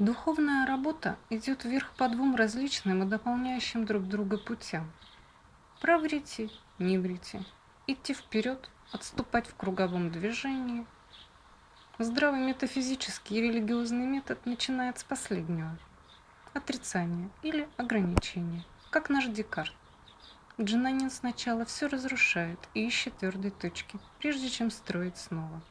Духовная работа идет вверх по двум различным и дополняющим друг друга путям. Право идти, не врите, идти вперед, отступать в круговом движении. Здравый метафизический и религиозный метод начинает с последнего – отрицания или ограничения, как наш Декарт. Джинанин сначала все разрушает и ищет твердой точки, прежде чем строить снова.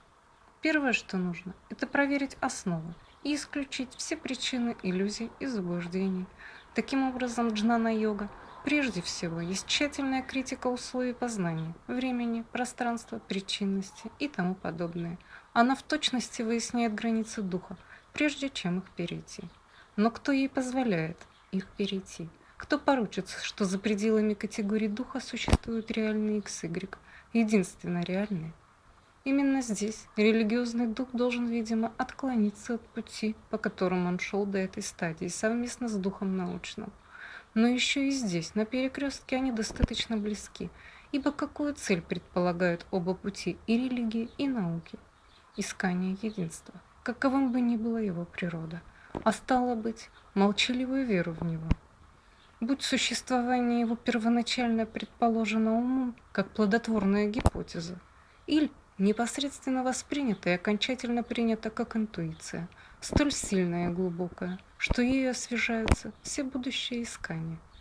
Первое, что нужно, это проверить основу и исключить все причины иллюзий и заблуждений. Таким образом, джнана-йога прежде всего есть тщательная критика условий познания, времени, пространства, причинности и тому подобное. Она в точности выясняет границы духа, прежде чем их перейти. Но кто ей позволяет их перейти? Кто поручится, что за пределами категории духа существуют реальные x, y, единственно реальные? Именно здесь религиозный дух должен, видимо, отклониться от пути, по которому он шел до этой стадии, совместно с духом научным. Но еще и здесь, на перекрестке, они достаточно близки, ибо какую цель предполагают оба пути и религии, и науки? Искание единства, каковым бы ни была его природа, а стало быть, молчаливую веру в него. Будь существование его первоначально предположено умом, как плодотворная гипотеза, или непосредственно воспринято и окончательно принято как интуиция, столь сильная и глубокая, что ею освежаются все будущие искания –